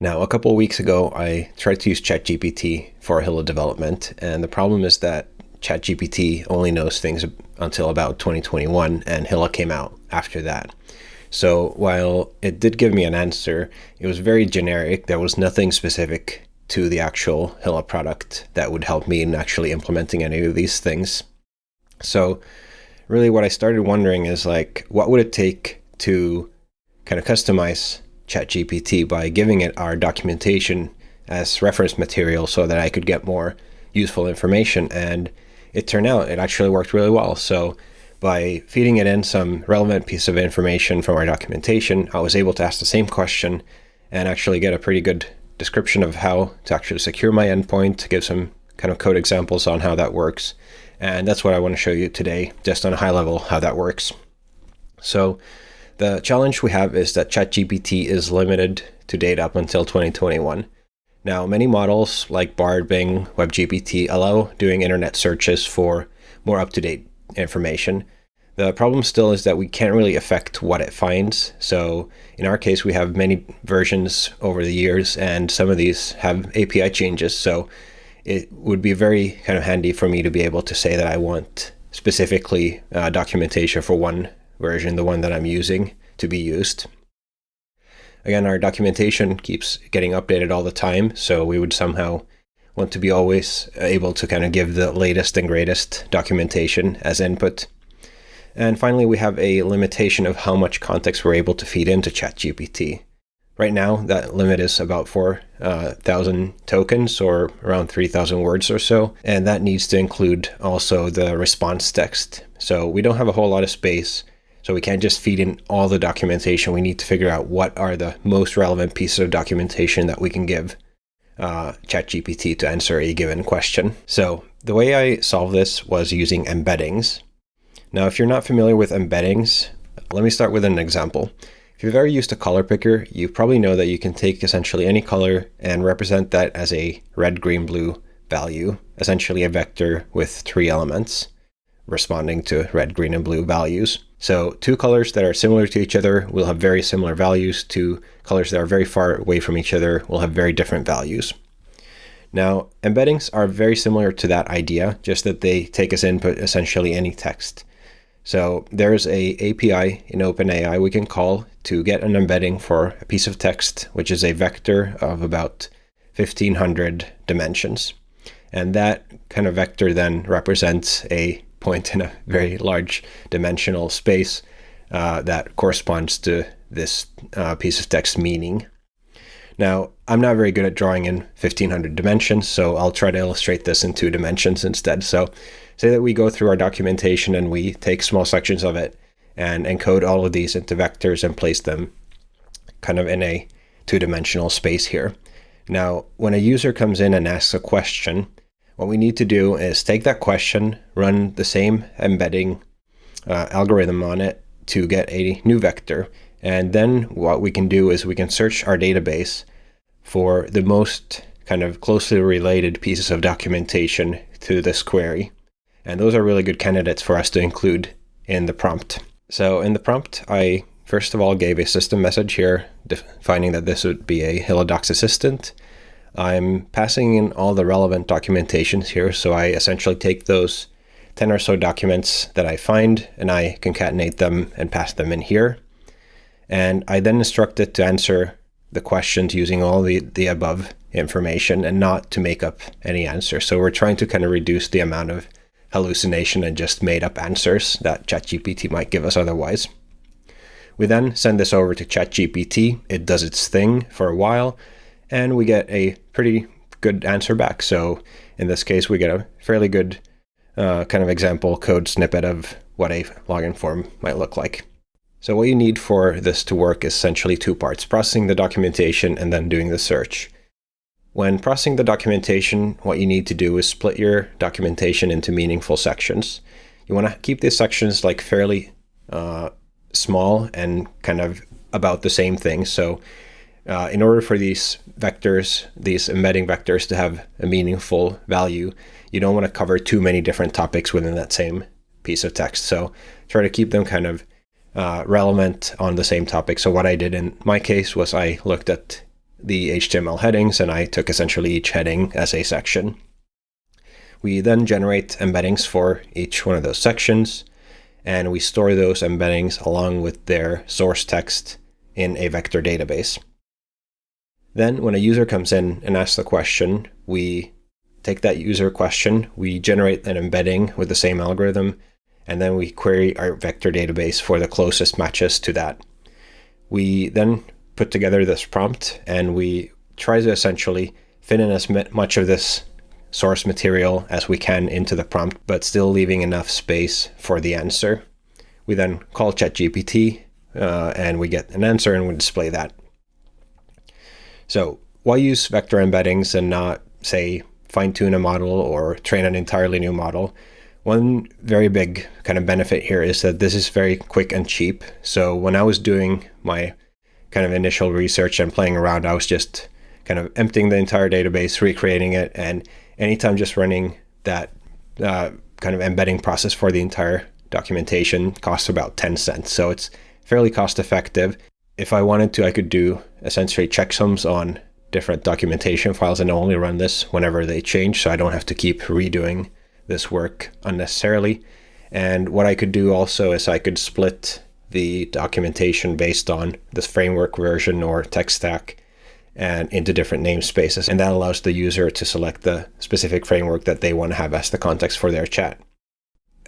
Now, a couple weeks ago, I tried to use ChatGPT for Hilla development, and the problem is that ChatGPT only knows things until about 2021, and Hilla came out after that. So while it did give me an answer, it was very generic. There was nothing specific to the actual Hilla product that would help me in actually implementing any of these things. So really what I started wondering is like, what would it take to kind of customize ChatGPT by giving it our documentation as reference material so that I could get more useful information. And it turned out it actually worked really well. So by feeding it in some relevant piece of information from our documentation, I was able to ask the same question and actually get a pretty good description of how to actually secure my endpoint, to give some kind of code examples on how that works. And that's what I want to show you today, just on a high level, how that works. So the challenge we have is that ChatGPT is limited to data up until 2021. Now, many models like Bard, Bing, WebGPT allow doing internet searches for more up-to-date information. The problem still is that we can't really affect what it finds. So in our case, we have many versions over the years, and some of these have API changes. So it would be very kind of handy for me to be able to say that I want specifically uh, documentation for one version, the one that I'm using, to be used. Again, our documentation keeps getting updated all the time, so we would somehow want to be always able to kind of give the latest and greatest documentation as input. And finally, we have a limitation of how much context we're able to feed into ChatGPT. Right now, that limit is about 4,000 uh, tokens or around 3,000 words or so. And that needs to include also the response text. So we don't have a whole lot of space. So we can't just feed in all the documentation. We need to figure out what are the most relevant pieces of documentation that we can give uh, ChatGPT to answer a given question. So the way I solved this was using embeddings. Now, if you're not familiar with embeddings, let me start with an example. If you've ever used a color picker, you probably know that you can take essentially any color and represent that as a red, green, blue value, essentially a vector with three elements responding to red, green, and blue values. So two colors that are similar to each other will have very similar values. Two colors that are very far away from each other will have very different values. Now, embeddings are very similar to that idea, just that they take as input essentially any text. So there's a API in OpenAI we can call to get an embedding for a piece of text, which is a vector of about 1500 dimensions. And that kind of vector then represents a point in a very large dimensional space uh, that corresponds to this uh, piece of text meaning. Now, I'm not very good at drawing in 1500 dimensions, so I'll try to illustrate this in two dimensions instead. So say that we go through our documentation and we take small sections of it and encode all of these into vectors and place them kind of in a two-dimensional space here. Now, when a user comes in and asks a question, what we need to do is take that question, run the same embedding uh, algorithm on it to get a new vector. And then what we can do is we can search our database for the most kind of closely related pieces of documentation to this query. And those are really good candidates for us to include in the prompt. So in the prompt, I first of all gave a system message here defining that this would be a Docs assistant. I'm passing in all the relevant documentations here. So I essentially take those 10 or so documents that I find and I concatenate them and pass them in here. And I then instruct it to answer the questions using all the, the above information and not to make up any answer. So we're trying to kind of reduce the amount of hallucination and just made up answers that ChatGPT might give us otherwise. We then send this over to ChatGPT. It does its thing for a while and we get a pretty good answer back. So in this case, we get a fairly good uh, kind of example code snippet of what a login form might look like. So what you need for this to work is essentially two parts, processing the documentation and then doing the search. When processing the documentation, what you need to do is split your documentation into meaningful sections. You want to keep these sections like fairly uh, small and kind of about the same thing. So uh, in order for these vectors, these embedding vectors to have a meaningful value, you don't want to cover too many different topics within that same piece of text. So try to keep them kind of uh, relevant on the same topic. So what I did in my case was I looked at the HTML headings, and I took essentially each heading as a section. We then generate embeddings for each one of those sections, and we store those embeddings along with their source text in a vector database. Then when a user comes in and asks the question, we take that user question, we generate an embedding with the same algorithm, and then we query our vector database for the closest matches to that. We then put together this prompt and we try to essentially fit in as much of this source material as we can into the prompt, but still leaving enough space for the answer. We then call ChatGPT uh, and we get an answer and we display that. So why use vector embeddings and not, say, fine tune a model or train an entirely new model? One very big kind of benefit here is that this is very quick and cheap. So when I was doing my kind of initial research and playing around, I was just kind of emptying the entire database, recreating it, and anytime just running that uh, kind of embedding process for the entire documentation costs about 10 cents. So it's fairly cost effective. If I wanted to, I could do essentially checksums on different documentation files and only run this whenever they change. So I don't have to keep redoing this work unnecessarily. And what I could do also is I could split the documentation based on this framework version or tech stack and into different namespaces. And that allows the user to select the specific framework that they want to have as the context for their chat.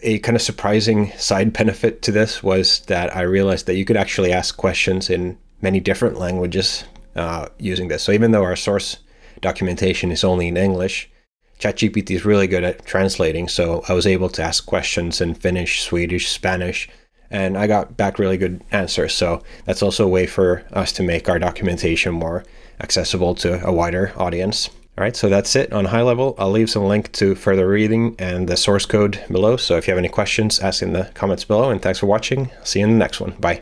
A kind of surprising side benefit to this was that I realized that you could actually ask questions in many different languages uh, using this. So even though our source documentation is only in English, ChatGPT is really good at translating. So I was able to ask questions in Finnish, Swedish, Spanish, and I got back really good answers. So that's also a way for us to make our documentation more accessible to a wider audience. All right, so that's it on high level. I'll leave some link to further reading and the source code below. So if you have any questions, ask in the comments below. And thanks for watching. See you in the next one. Bye.